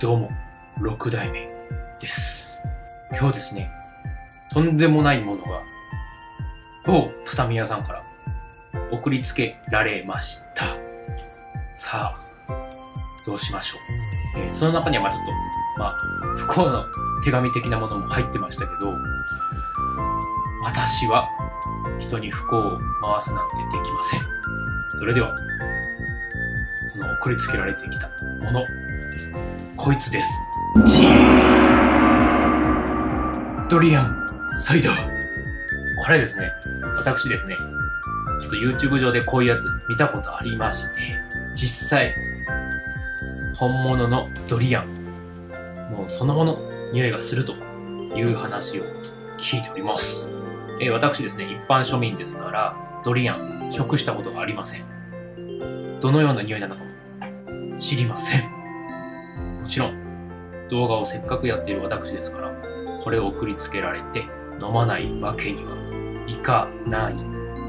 どうも、6代目です。今日ですね、とんでもないものが、某畳屋さんから送りつけられました。さあ、どうしましょう。えーその中にはまあちょっと、まあ、不幸の手紙的なものも入ってましたけど、私は人に不幸を回すなんてできません。それでは、の送りつけられてきたもの、こいつです。チードリアンサイダー。これですね、私ですね、ちょっと YouTube 上でこういうやつ見たことありまして、実際、本物のドリアン、もうそのもの匂いがするという話を聞いております。えー私ですね、一般庶民ですから、ドリアン、食したことがありません。どのような匂いなのかも知りません。もちろん、動画をせっかくやっている私ですから、これを送りつけられて飲まないわけにはいかない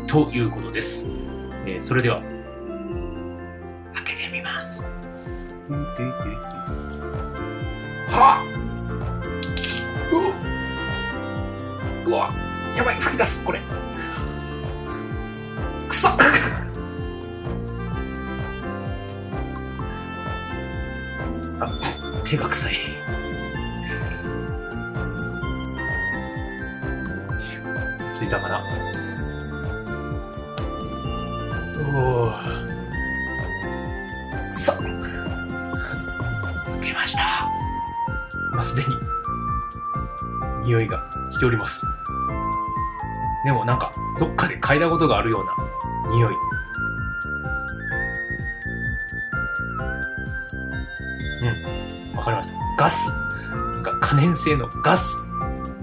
ということです。えーそれでは、開けてみます。はっうわやばい吹き出すこれあ手が臭い。ついたかな。おおくそ受けました。まあ、すでに。匂いがしております。でもなんかどっかで嗅いだことがあるような匂い。うん。わかりました。ガス。なんか可燃性のガス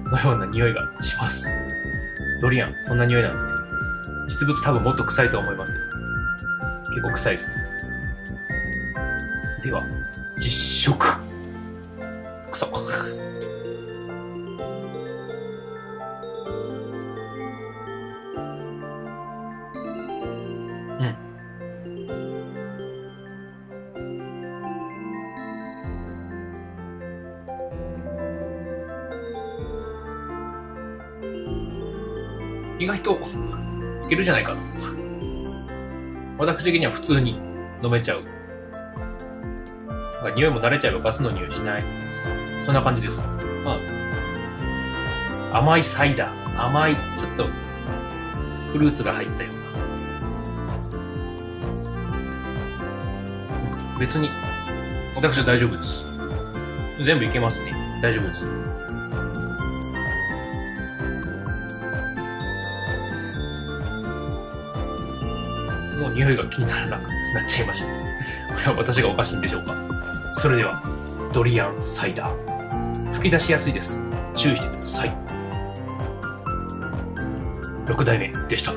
のような匂いがします。ドリアン。そんな匂いなんですね。実物多分もっと臭いと思いますけど。結構臭いです。では実食。く意外といけるじゃないかと私的には普通に飲めちゃうなんか匂いも慣れちゃえばガスの匂いしないそんな感じです。まあ、甘いサイダー、甘い、ちょっと、フルーツが入ったような。別に、私は大丈夫です。全部いけますね。大丈夫です。の匂いが気にならなくなっちゃいました。これは私がおかしいんでしょうか。それでは、ドリアンサイダー。吹き出しやすいです。注意してください。6代目でした。